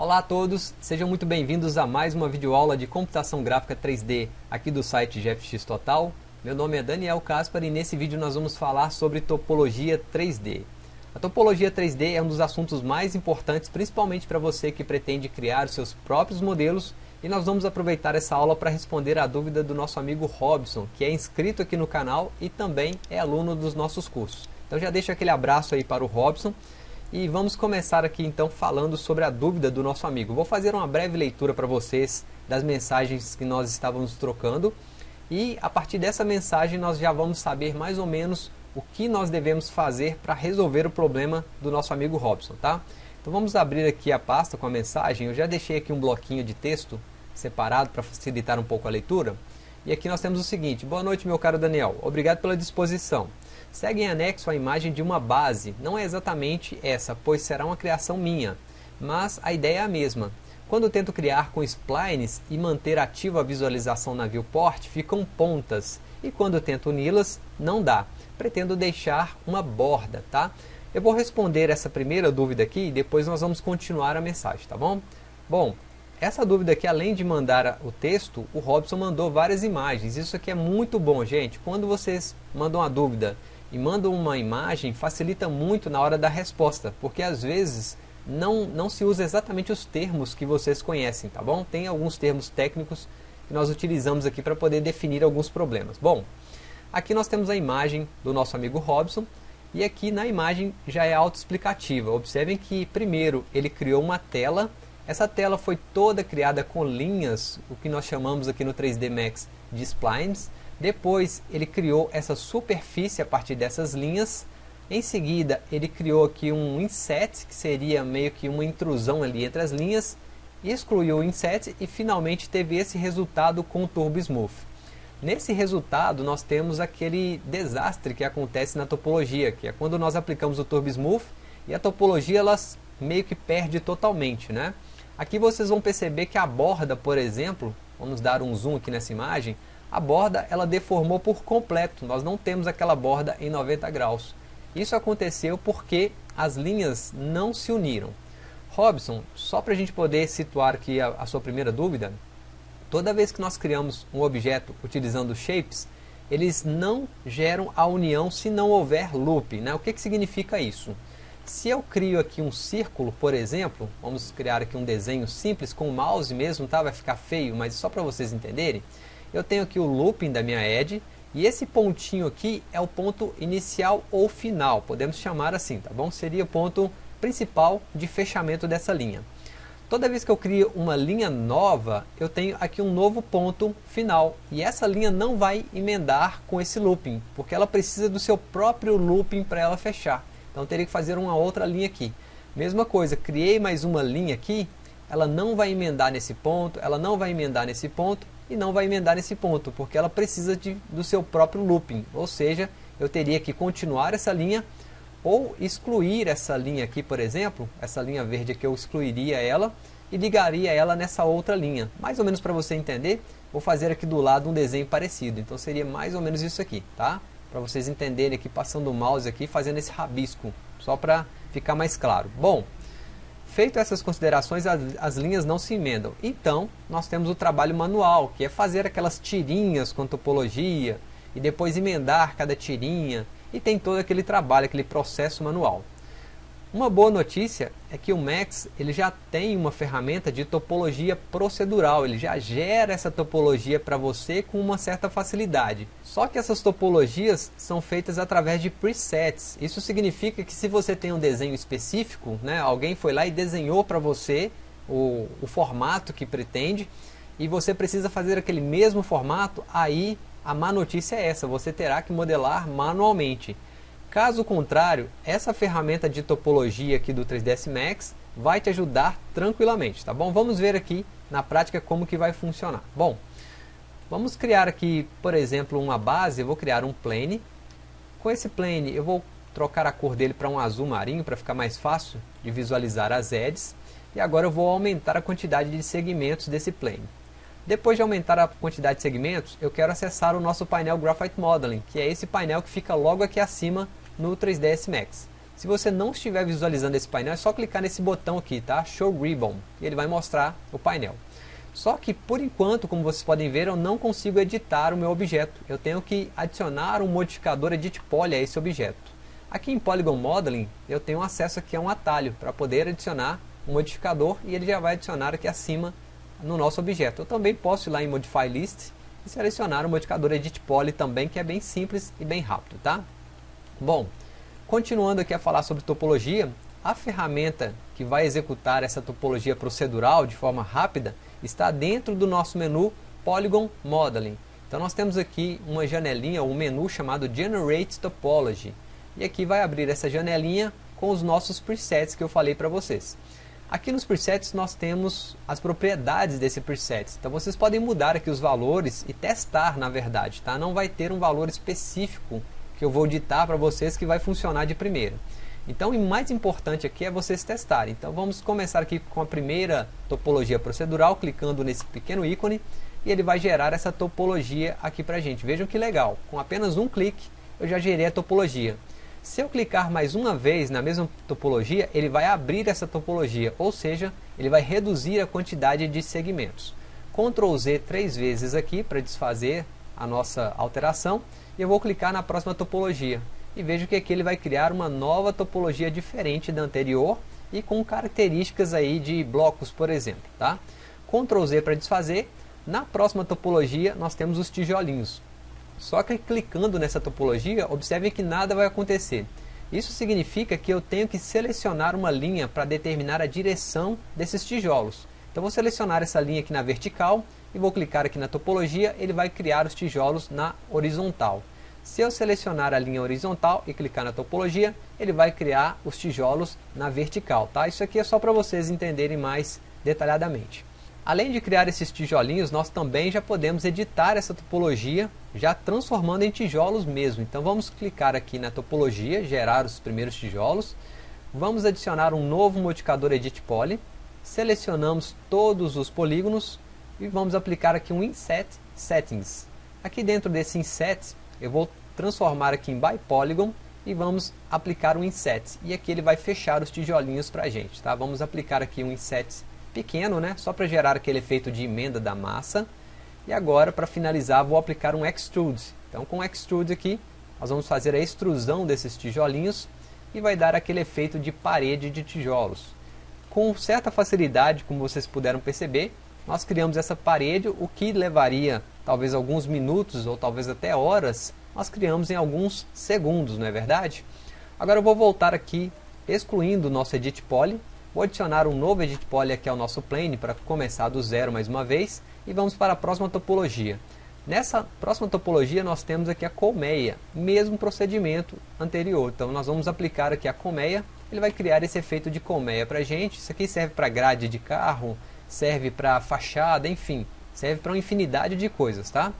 Olá a todos, sejam muito bem-vindos a mais uma videoaula de computação gráfica 3D aqui do site GFX Total. Meu nome é Daniel Caspar e nesse vídeo nós vamos falar sobre topologia 3D. A topologia 3D é um dos assuntos mais importantes, principalmente para você que pretende criar os seus próprios modelos e nós vamos aproveitar essa aula para responder a dúvida do nosso amigo Robson, que é inscrito aqui no canal e também é aluno dos nossos cursos. Então já deixo aquele abraço aí para o Robson e vamos começar aqui então falando sobre a dúvida do nosso amigo. Vou fazer uma breve leitura para vocês das mensagens que nós estávamos trocando e a partir dessa mensagem nós já vamos saber mais ou menos o que nós devemos fazer para resolver o problema do nosso amigo Robson, tá? Então vamos abrir aqui a pasta com a mensagem, eu já deixei aqui um bloquinho de texto separado para facilitar um pouco a leitura. E aqui nós temos o seguinte, boa noite meu caro Daniel, obrigado pela disposição. Segue em anexo a imagem de uma base. Não é exatamente essa, pois será uma criação minha, mas a ideia é a mesma. Quando tento criar com splines e manter ativa a visualização na viewport, ficam pontas, e quando tento uni-las, não dá. Pretendo deixar uma borda, tá? Eu vou responder essa primeira dúvida aqui e depois nós vamos continuar a mensagem, tá bom? Bom, essa dúvida aqui, além de mandar o texto, o Robson mandou várias imagens. Isso aqui é muito bom, gente. Quando vocês mandam uma dúvida e mandam uma imagem, facilita muito na hora da resposta, porque às vezes não, não se usa exatamente os termos que vocês conhecem, tá bom? Tem alguns termos técnicos que nós utilizamos aqui para poder definir alguns problemas. Bom, aqui nós temos a imagem do nosso amigo Robson, e aqui na imagem já é autoexplicativa. Observem que primeiro ele criou uma tela, essa tela foi toda criada com linhas, o que nós chamamos aqui no 3D Max de splines, depois ele criou essa superfície a partir dessas linhas. Em seguida ele criou aqui um inset, que seria meio que uma intrusão ali entre as linhas. Excluiu o inset e finalmente teve esse resultado com o Turbo Smooth. Nesse resultado nós temos aquele desastre que acontece na topologia, que é quando nós aplicamos o Turbo Smooth e a topologia elas meio que perde totalmente. Né? Aqui vocês vão perceber que a borda, por exemplo, vamos dar um zoom aqui nessa imagem, a borda ela deformou por completo, nós não temos aquela borda em 90 graus. Isso aconteceu porque as linhas não se uniram. Robson, só para a gente poder situar aqui a, a sua primeira dúvida, toda vez que nós criamos um objeto utilizando shapes, eles não geram a união se não houver loop. Né? O que, que significa isso? Se eu crio aqui um círculo, por exemplo, vamos criar aqui um desenho simples com o mouse mesmo, tá? vai ficar feio, mas só para vocês entenderem eu tenho aqui o looping da minha edge, e esse pontinho aqui é o ponto inicial ou final, podemos chamar assim, tá bom? Seria o ponto principal de fechamento dessa linha. Toda vez que eu crio uma linha nova, eu tenho aqui um novo ponto final. E essa linha não vai emendar com esse looping, porque ela precisa do seu próprio looping para ela fechar. Então teria que fazer uma outra linha aqui. Mesma coisa, criei mais uma linha aqui, ela não vai emendar nesse ponto, ela não vai emendar nesse ponto, e não vai emendar nesse ponto, porque ela precisa de, do seu próprio looping, ou seja, eu teria que continuar essa linha ou excluir essa linha aqui, por exemplo, essa linha verde aqui eu excluiria ela e ligaria ela nessa outra linha. Mais ou menos para você entender, vou fazer aqui do lado um desenho parecido, então seria mais ou menos isso aqui, tá? Para vocês entenderem aqui, passando o mouse aqui, fazendo esse rabisco, só para ficar mais claro. Bom, Feito essas considerações, as, as, linhas não se emendam. Então, nós temos o trabalho manual, que é fazer aquelas tirinhas com topologia, e depois emendar cada tirinha, e tem todo aquele trabalho, aquele processo manual. Uma boa notícia é que o Max ele já tem uma ferramenta de topologia procedural, ele já gera essa topologia para você com uma certa facilidade. Só que essas topologias são feitas através de presets. Isso significa que se você tem um desenho específico, né, alguém foi lá e desenhou para você o, o formato que pretende, e você precisa fazer aquele mesmo formato, aí a má notícia é essa, você terá que modelar manualmente. Caso contrário, essa ferramenta de topologia aqui do 3ds Max vai te ajudar tranquilamente, tá bom? Vamos ver aqui na prática como que vai funcionar. Bom, vamos criar aqui, por exemplo, uma base, eu vou criar um plane. Com esse plane eu vou trocar a cor dele para um azul marinho para ficar mais fácil de visualizar as edges. E agora eu vou aumentar a quantidade de segmentos desse plane. Depois de aumentar a quantidade de segmentos, eu quero acessar o nosso painel Graphite Modeling, que é esse painel que fica logo aqui acima no 3ds Max. Se você não estiver visualizando esse painel, é só clicar nesse botão aqui, tá? Show Ribbon, e ele vai mostrar o painel. Só que, por enquanto, como vocês podem ver, eu não consigo editar o meu objeto. Eu tenho que adicionar um modificador Edit Poly a esse objeto. Aqui em Polygon Modeling, eu tenho acesso aqui a um atalho para poder adicionar um modificador e ele já vai adicionar aqui acima no nosso objeto. Eu também posso ir lá em Modify List e selecionar o modificador Edit Poly também, que é bem simples e bem rápido, tá? Bom, Continuando aqui a falar sobre topologia, a ferramenta que vai executar essa topologia procedural de forma rápida está dentro do nosso menu Polygon Modeling. Então nós temos aqui uma janelinha, um menu chamado Generate Topology. E aqui vai abrir essa janelinha com os nossos presets que eu falei para vocês. Aqui nos presets nós temos as propriedades desse preset. Então vocês podem mudar aqui os valores e testar na verdade. Tá? Não vai ter um valor específico que eu vou ditar para vocês que vai funcionar de primeira. Então, o mais importante aqui é vocês testarem. Então, vamos começar aqui com a primeira topologia procedural, clicando nesse pequeno ícone, e ele vai gerar essa topologia aqui para a gente. Vejam que legal, com apenas um clique eu já gerei a topologia. Se eu clicar mais uma vez na mesma topologia, ele vai abrir essa topologia, ou seja, ele vai reduzir a quantidade de segmentos. Ctrl Z três vezes aqui para desfazer a nossa alteração e eu vou clicar na próxima topologia e vejo que aqui ele vai criar uma nova topologia diferente da anterior e com características aí de blocos, por exemplo, tá? Ctrl Z para desfazer. Na próxima topologia nós temos os tijolinhos. Só que clicando nessa topologia, observe que nada vai acontecer. Isso significa que eu tenho que selecionar uma linha para determinar a direção desses tijolos. Então vou selecionar essa linha aqui na vertical e vou clicar aqui na topologia, ele vai criar os tijolos na horizontal. Se eu selecionar a linha horizontal e clicar na topologia, ele vai criar os tijolos na vertical. Tá? Isso aqui é só para vocês entenderem mais detalhadamente. Além de criar esses tijolinhos, nós também já podemos editar essa topologia, já transformando em tijolos mesmo. Então vamos clicar aqui na topologia, gerar os primeiros tijolos. Vamos adicionar um novo modificador Edit Poly. Selecionamos todos os polígonos, e vamos aplicar aqui um Inset Settings. Aqui dentro desse Inset, eu vou transformar aqui em By Polygon e vamos aplicar um Inset. E aqui ele vai fechar os tijolinhos para a gente. Tá? Vamos aplicar aqui um Inset pequeno, né? só para gerar aquele efeito de emenda da massa. E agora, para finalizar, vou aplicar um Extrude. Então, com o Extrude aqui, nós vamos fazer a extrusão desses tijolinhos e vai dar aquele efeito de parede de tijolos. Com certa facilidade, como vocês puderam perceber, nós criamos essa parede, o que levaria talvez alguns minutos ou talvez até horas, nós criamos em alguns segundos, não é verdade? Agora eu vou voltar aqui, excluindo o nosso Edit Poly, vou adicionar um novo Edit Poly aqui ao nosso plane para começar do zero mais uma vez, e vamos para a próxima topologia. Nessa próxima topologia nós temos aqui a colmeia, mesmo procedimento anterior, então nós vamos aplicar aqui a colmeia, ele vai criar esse efeito de colmeia para gente, isso aqui serve para grade de carro, serve para fachada, enfim, serve para uma infinidade de coisas, tá?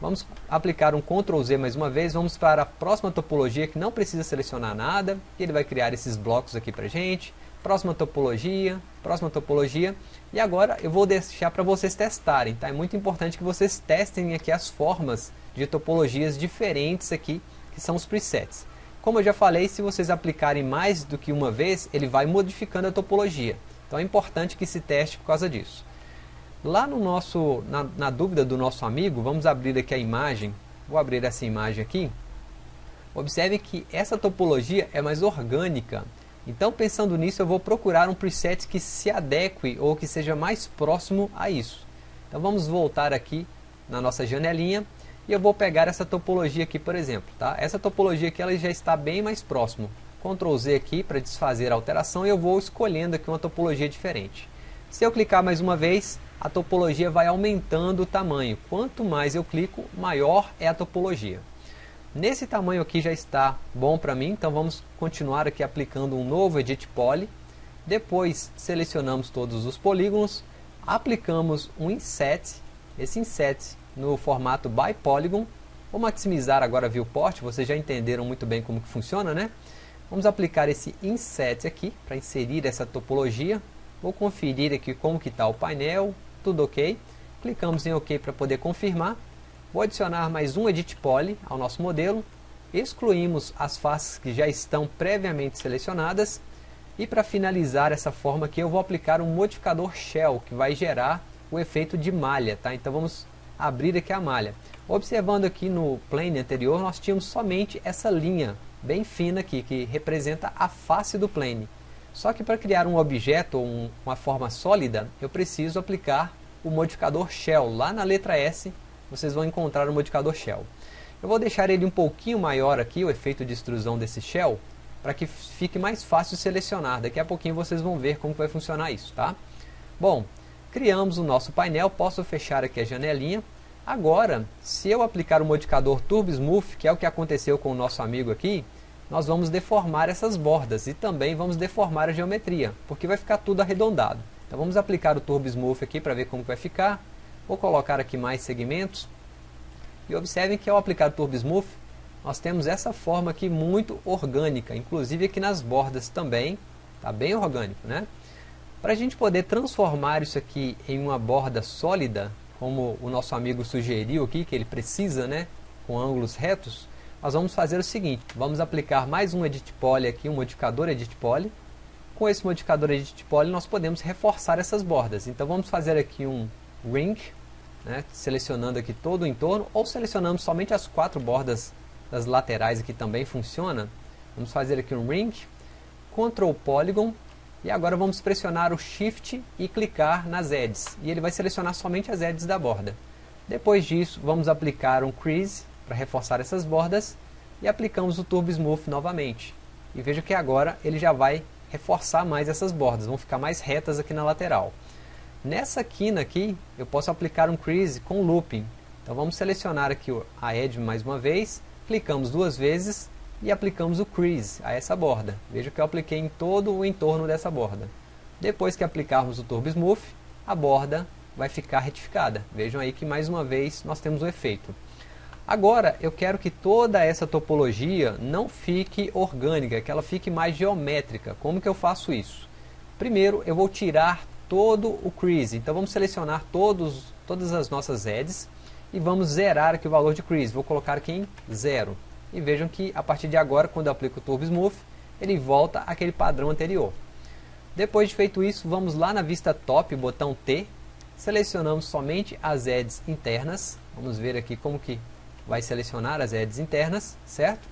Vamos aplicar um Ctrl Z mais uma vez, vamos para a próxima topologia que não precisa selecionar nada, ele vai criar esses blocos aqui para gente. Próxima topologia, próxima topologia, e agora eu vou deixar para vocês testarem, tá? É muito importante que vocês testem aqui as formas de topologias diferentes aqui, que são os presets. Como eu já falei, se vocês aplicarem mais do que uma vez, ele vai modificando a topologia. Então é importante que se teste por causa disso. Lá no nosso, na, na dúvida do nosso amigo, vamos abrir aqui a imagem. Vou abrir essa imagem aqui. Observe que essa topologia é mais orgânica. Então, pensando nisso, eu vou procurar um preset que se adeque ou que seja mais próximo a isso. Então, vamos voltar aqui na nossa janelinha e eu vou pegar essa topologia aqui, por exemplo. Tá? Essa topologia aqui ela já está bem mais próximo. Ctrl Z aqui para desfazer a alteração e eu vou escolhendo aqui uma topologia diferente. Se eu clicar mais uma vez, a topologia vai aumentando o tamanho. Quanto mais eu clico, maior é a topologia. Nesse tamanho aqui já está bom para mim, então vamos continuar aqui aplicando um novo Edit Poly. Depois selecionamos todos os polígonos, aplicamos um Inset, esse Inset no formato By Polygon. Vou maximizar agora a viewport, vocês já entenderam muito bem como que funciona, né? Vamos aplicar esse inset aqui para inserir essa topologia. Vou conferir aqui como que está o painel, tudo ok. Clicamos em OK para poder confirmar. Vou adicionar mais um Edit Poly ao nosso modelo. excluímos as faces que já estão previamente selecionadas e para finalizar essa forma aqui eu vou aplicar um modificador Shell que vai gerar o efeito de malha, tá? Então vamos abrir aqui a malha. Observando aqui no plane anterior nós tínhamos somente essa linha bem fina aqui que representa a face do plane. Só que para criar um objeto ou um, uma forma sólida eu preciso aplicar o modificador Shell. Lá na letra S vocês vão encontrar o modificador Shell. Eu vou deixar ele um pouquinho maior aqui, o efeito de extrusão desse Shell, para que fique mais fácil selecionar. Daqui a pouquinho vocês vão ver como vai funcionar isso, tá? Bom, criamos o nosso painel, posso fechar aqui a janelinha. Agora, se eu aplicar o modificador Turbo Smooth, que é o que aconteceu com o nosso amigo aqui, nós vamos deformar essas bordas e também vamos deformar a geometria, porque vai ficar tudo arredondado. Então vamos aplicar o Turbo Smooth aqui para ver como vai ficar. Vou colocar aqui mais segmentos. E observem que ao aplicar o Turbo Smooth, nós temos essa forma aqui muito orgânica, inclusive aqui nas bordas também, está bem orgânico, né? Para a gente poder transformar isso aqui em uma borda sólida, como o nosso amigo sugeriu aqui, que ele precisa, né, com ângulos retos, nós vamos fazer o seguinte, vamos aplicar mais um Edit Poly aqui, um modificador Edit Poly. Com esse modificador Edit Poly nós podemos reforçar essas bordas. Então vamos fazer aqui um Ring, né, selecionando aqui todo o entorno, ou selecionamos somente as quatro bordas das laterais aqui também funciona. Vamos fazer aqui um Ring, Ctrl Polygon, e agora vamos pressionar o Shift e clicar nas edges. E ele vai selecionar somente as edges da borda. Depois disso, vamos aplicar um Crease para reforçar essas bordas. E aplicamos o Turbo Smooth novamente. E veja que agora ele já vai reforçar mais essas bordas. Vão ficar mais retas aqui na lateral. Nessa quina aqui, eu posso aplicar um Crease com Looping. Então vamos selecionar aqui a Edge mais uma vez. Clicamos duas vezes e aplicamos o crease a essa borda. Veja que eu apliquei em todo o entorno dessa borda. Depois que aplicarmos o Turbo Smooth, a borda vai ficar retificada. Vejam aí que mais uma vez nós temos o efeito. Agora eu quero que toda essa topologia não fique orgânica, que ela fique mais geométrica. Como que eu faço isso? Primeiro eu vou tirar todo o crease. Então vamos selecionar todos, todas as nossas edges e vamos zerar aqui o valor de crease. Vou colocar aqui em zero e vejam que a partir de agora, quando eu aplico o Turbo Smooth, ele volta àquele padrão anterior. Depois de feito isso, vamos lá na vista top, botão T, selecionamos somente as edges internas, vamos ver aqui como que vai selecionar as edges internas, certo?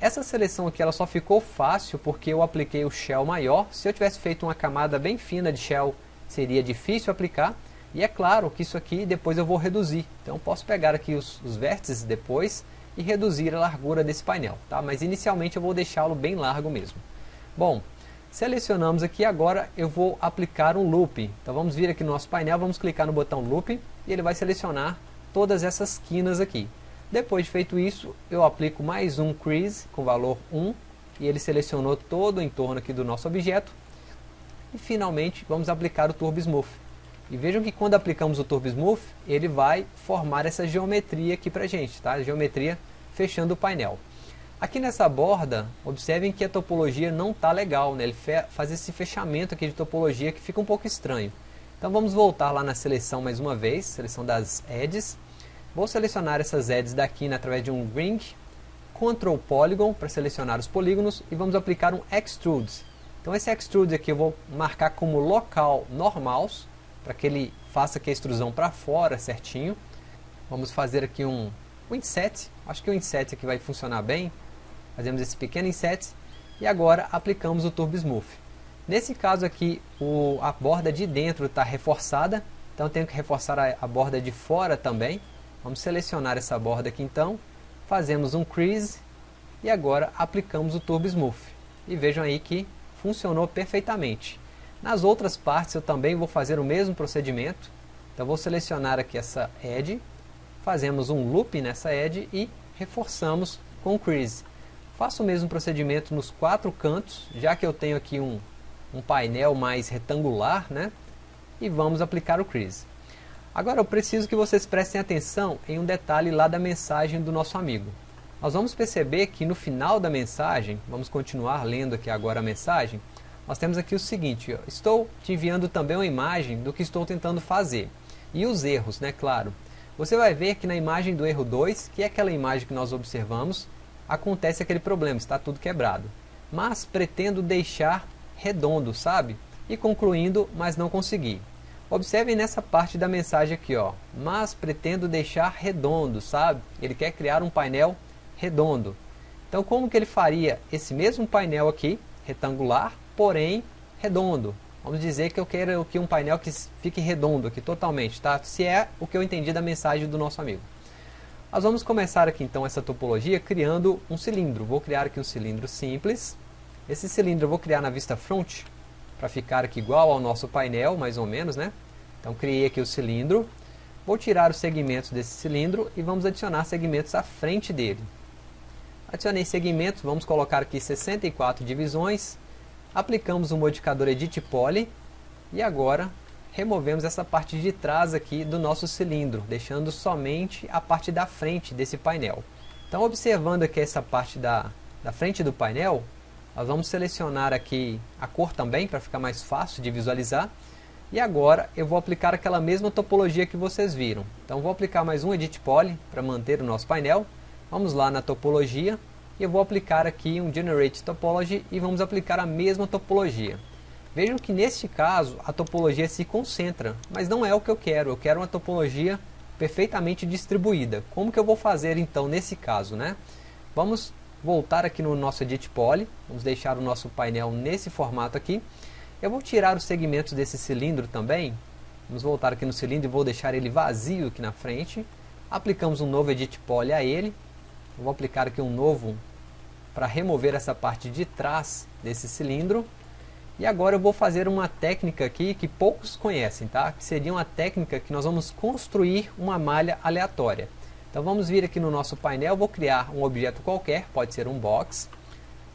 Essa seleção aqui ela só ficou fácil porque eu apliquei o shell maior, se eu tivesse feito uma camada bem fina de shell, seria difícil aplicar, e é claro que isso aqui depois eu vou reduzir, então posso pegar aqui os, os vértices depois e reduzir a largura desse painel, tá? mas inicialmente eu vou deixá-lo bem largo mesmo. Bom, selecionamos aqui, agora eu vou aplicar um loop. Então vamos vir aqui no nosso painel, vamos clicar no botão loop e ele vai selecionar todas essas quinas aqui. Depois de feito isso, eu aplico mais um crease com valor 1 e ele selecionou todo o entorno aqui do nosso objeto. E finalmente vamos aplicar o Turbo Smooth. E vejam que quando aplicamos o Turbo Smooth, ele vai formar essa geometria aqui pra gente, tá? Geometria fechando o painel. Aqui nessa borda, observem que a topologia não está legal, né? Ele faz esse fechamento aqui de topologia que fica um pouco estranho. Então vamos voltar lá na seleção mais uma vez, seleção das edges. Vou selecionar essas edges daqui né, através de um Ring, Ctrl Polygon para selecionar os polígonos e vamos aplicar um Extrude. Então esse Extrude aqui eu vou marcar como local normals, para que ele faça aqui a extrusão para fora certinho. Vamos fazer aqui um, um inset, acho que o inset aqui vai funcionar bem. Fazemos esse pequeno inset e agora aplicamos o Turbo Smooth. Nesse caso aqui, o, a borda de dentro está reforçada, então tenho que reforçar a, a borda de fora também. Vamos selecionar essa borda aqui então, fazemos um crease e agora aplicamos o Turbo Smooth. E vejam aí que funcionou perfeitamente. Nas outras partes eu também vou fazer o mesmo procedimento. Então vou selecionar aqui essa edge, fazemos um loop nessa edge e reforçamos com crease. Faço o mesmo procedimento nos quatro cantos, já que eu tenho aqui um, um painel mais retangular, né? E vamos aplicar o crease. Agora eu preciso que vocês prestem atenção em um detalhe lá da mensagem do nosso amigo. Nós vamos perceber que no final da mensagem, vamos continuar lendo aqui agora a mensagem, nós temos aqui o seguinte, estou te enviando também uma imagem do que estou tentando fazer. E os erros, né, claro. Você vai ver que na imagem do erro 2, que é aquela imagem que nós observamos, acontece aquele problema, está tudo quebrado. Mas pretendo deixar redondo, sabe? E concluindo, mas não consegui. Observem nessa parte da mensagem aqui, ó. Mas pretendo deixar redondo, sabe? Ele quer criar um painel redondo. Então como que ele faria esse mesmo painel aqui, retangular, porém redondo? Vamos dizer que eu quero aqui um painel que fique redondo aqui totalmente, tá? Se é o que eu entendi da mensagem do nosso amigo. Nós vamos começar aqui então essa topologia criando um cilindro. Vou criar aqui um cilindro simples. Esse cilindro eu vou criar na vista front, para ficar aqui igual ao nosso painel, mais ou menos, né? Então criei aqui o cilindro. Vou tirar os segmentos desse cilindro e vamos adicionar segmentos à frente dele. Adicionei segmentos, vamos colocar aqui 64 divisões aplicamos o modificador Edit Poly e agora removemos essa parte de trás aqui do nosso cilindro, deixando somente a parte da frente desse painel. Então observando aqui essa parte da, da frente do painel, nós vamos selecionar aqui a cor também, para ficar mais fácil de visualizar. E agora eu vou aplicar aquela mesma topologia que vocês viram. Então vou aplicar mais um Edit Poly para manter o nosso painel. Vamos lá na topologia, e eu vou aplicar aqui um Generate Topology e vamos aplicar a mesma topologia. Vejam que neste caso a topologia se concentra, mas não é o que eu quero, eu quero uma topologia perfeitamente distribuída. Como que eu vou fazer então nesse caso? Né? Vamos voltar aqui no nosso Edit Poly, vamos deixar o nosso painel nesse formato aqui. Eu vou tirar os segmentos desse cilindro também, vamos voltar aqui no cilindro e vou deixar ele vazio aqui na frente. Aplicamos um novo Edit Poly a ele, eu vou aplicar aqui um novo para remover essa parte de trás desse cilindro. E agora eu vou fazer uma técnica aqui que poucos conhecem, tá? Que seria uma técnica que nós vamos construir uma malha aleatória. Então vamos vir aqui no nosso painel, vou criar um objeto qualquer, pode ser um box.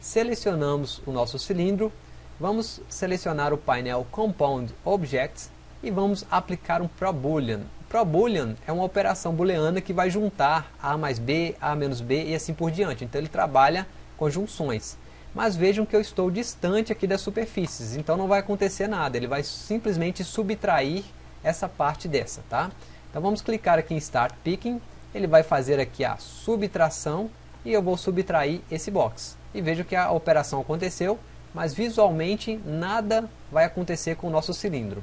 Selecionamos o nosso cilindro, vamos selecionar o painel Compound Objects e vamos aplicar um ProBoolean. ProBoolean é uma operação booleana que vai juntar A mais B, A menos B e assim por diante. Então ele trabalha com junções. Mas vejam que eu estou distante aqui das superfícies, então não vai acontecer nada. Ele vai simplesmente subtrair essa parte dessa, tá? Então vamos clicar aqui em Start Picking. Ele vai fazer aqui a subtração e eu vou subtrair esse box. E vejo que a operação aconteceu, mas visualmente nada vai acontecer com o nosso cilindro.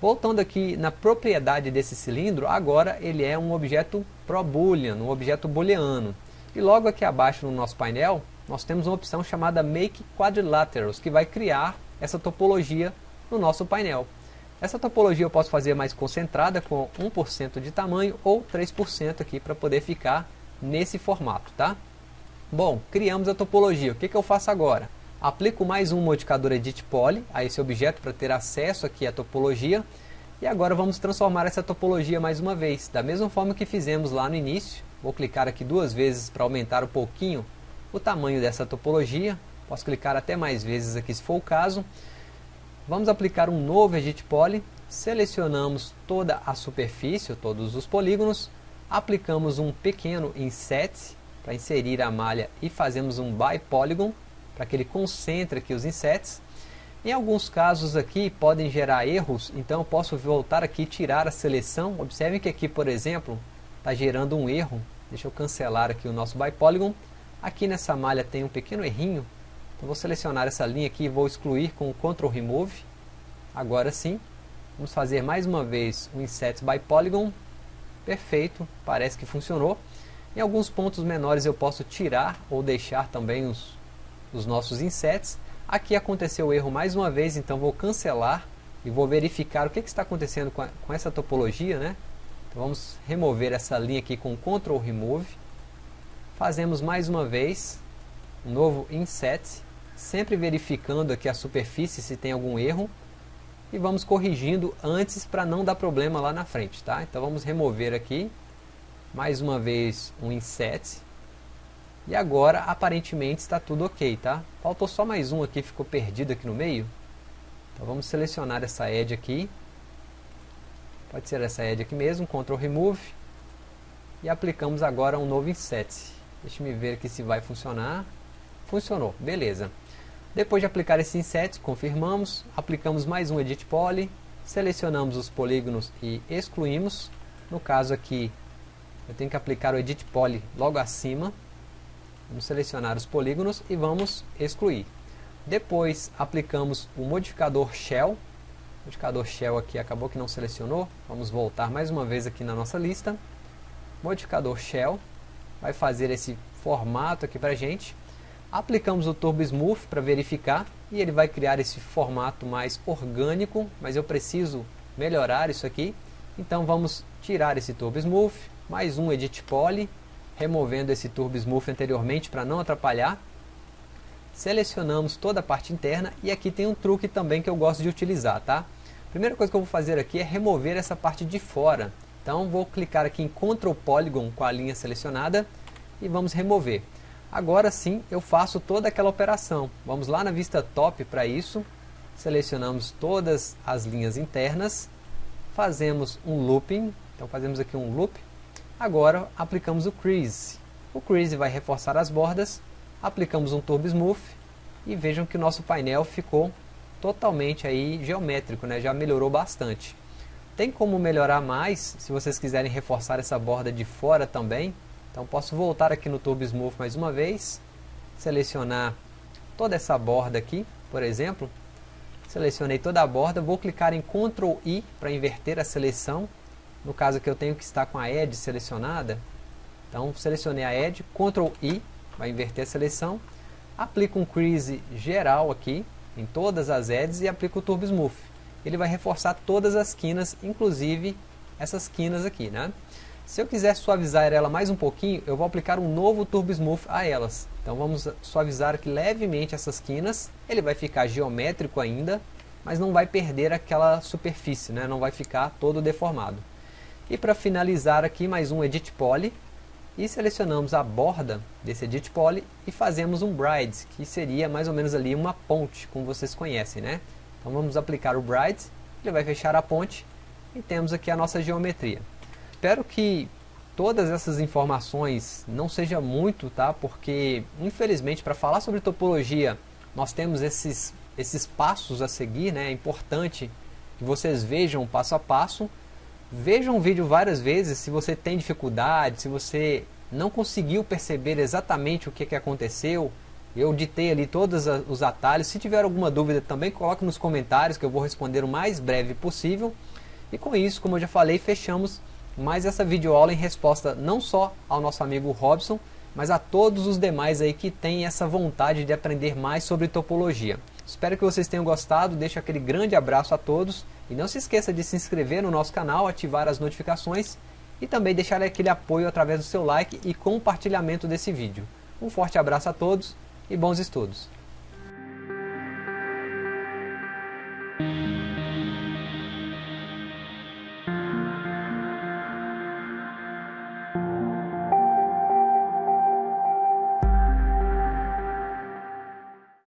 Voltando aqui na propriedade desse cilindro, agora ele é um objeto ProBoolean, um objeto booleano. E logo aqui abaixo no nosso painel, nós temos uma opção chamada Make Quadrilaterals, que vai criar essa topologia no nosso painel. Essa topologia eu posso fazer mais concentrada com 1% de tamanho ou 3% aqui para poder ficar nesse formato, tá? Bom, criamos a topologia. O que, que eu faço agora? Aplico mais um modificador Edit Poly a esse objeto para ter acesso aqui à topologia. E agora vamos transformar essa topologia mais uma vez, da mesma forma que fizemos lá no início. Vou clicar aqui duas vezes para aumentar um pouquinho o tamanho dessa topologia. Posso clicar até mais vezes aqui se for o caso. Vamos aplicar um novo Edit Poly. Selecionamos toda a superfície, todos os polígonos. Aplicamos um pequeno Inset para inserir a malha e fazemos um By Polygon para que ele concentre aqui os insets. Em alguns casos aqui podem gerar erros, então eu posso voltar aqui e tirar a seleção. Observem que aqui, por exemplo, está gerando um erro. Deixa eu cancelar aqui o nosso ByPolygon. Aqui nessa malha tem um pequeno errinho. Então vou selecionar essa linha aqui e vou excluir com o Ctrl Remove. Agora sim. Vamos fazer mais uma vez o Inset by Polygon. Perfeito, parece que funcionou. Em alguns pontos menores eu posso tirar ou deixar também os, os nossos insets. Aqui aconteceu o erro mais uma vez, então vou cancelar e vou verificar o que, que está acontecendo com, a, com essa topologia. Né? Então vamos remover essa linha aqui com Ctrl Remove. Fazemos mais uma vez um novo inset, sempre verificando aqui a superfície se tem algum erro. E vamos corrigindo antes para não dar problema lá na frente. Tá? Então vamos remover aqui, mais uma vez um inset e agora, aparentemente, está tudo ok, tá? Faltou só mais um aqui, ficou perdido aqui no meio. Então vamos selecionar essa edge aqui. Pode ser essa edge aqui mesmo, Ctrl Remove. E aplicamos agora um novo inset. Deixa eu ver aqui se vai funcionar. Funcionou, beleza. Depois de aplicar esse inset, confirmamos, aplicamos mais um Edit Poly, selecionamos os polígonos e excluímos. No caso aqui, eu tenho que aplicar o Edit Poly logo acima, Vamos selecionar os polígonos e vamos excluir. Depois aplicamos o modificador Shell. O modificador Shell aqui acabou que não selecionou. Vamos voltar mais uma vez aqui na nossa lista. Modificador Shell vai fazer esse formato aqui para gente. Aplicamos o Turbo Smooth para verificar e ele vai criar esse formato mais orgânico, mas eu preciso melhorar isso aqui. Então vamos tirar esse Turbo Smooth, mais um Edit Poly, removendo esse Turbo Smooth anteriormente para não atrapalhar. Selecionamos toda a parte interna e aqui tem um truque também que eu gosto de utilizar, tá? Primeira coisa que eu vou fazer aqui é remover essa parte de fora. Então vou clicar aqui em Ctrl Polygon com a linha selecionada e vamos remover. Agora sim eu faço toda aquela operação. Vamos lá na vista top para isso. Selecionamos todas as linhas internas. Fazemos um looping. Então fazemos aqui um loop. Agora aplicamos o crease. O crease vai reforçar as bordas. Aplicamos um turbo smooth. E vejam que o nosso painel ficou totalmente aí geométrico, né? já melhorou bastante. Tem como melhorar mais, se vocês quiserem reforçar essa borda de fora também, então posso voltar aqui no Turbo Smooth mais uma vez, selecionar toda essa borda aqui, por exemplo. Selecionei toda a borda, vou clicar em Ctrl I para inverter a seleção. No caso que eu tenho que estar com a Edge selecionada. Então selecionei a Edge, Ctrl I, vai inverter a seleção. Aplico um Crease geral aqui, em todas as edges e aplico o Turbo Smooth. Ele vai reforçar todas as quinas, inclusive essas quinas aqui, né? Se eu quiser suavizar ela mais um pouquinho, eu vou aplicar um novo Turbo Smooth a elas. Então vamos suavizar aqui levemente essas quinas. Ele vai ficar geométrico ainda, mas não vai perder aquela superfície, né? não vai ficar todo deformado. E para finalizar aqui mais um Edit Poly. E selecionamos a borda desse Edit Poly e fazemos um Bride, que seria mais ou menos ali uma ponte, como vocês conhecem. né? Então vamos aplicar o Bride, ele vai fechar a ponte e temos aqui a nossa geometria espero que todas essas informações não seja muito, tá? Porque, infelizmente, para falar sobre topologia, nós temos esses, esses passos a seguir, né? É importante que vocês vejam passo a passo. Vejam o vídeo várias vezes se você tem dificuldade, se você não conseguiu perceber exatamente o que, que aconteceu. Eu ditei ali todos os atalhos. Se tiver alguma dúvida também, coloque nos comentários que eu vou responder o mais breve possível. E com isso, como eu já falei, fechamos mais essa videoaula em resposta não só ao nosso amigo Robson, mas a todos os demais aí que têm essa vontade de aprender mais sobre topologia. Espero que vocês tenham gostado, deixo aquele grande abraço a todos e não se esqueça de se inscrever no nosso canal, ativar as notificações e também deixar aquele apoio através do seu like e compartilhamento desse vídeo. Um forte abraço a todos e bons estudos!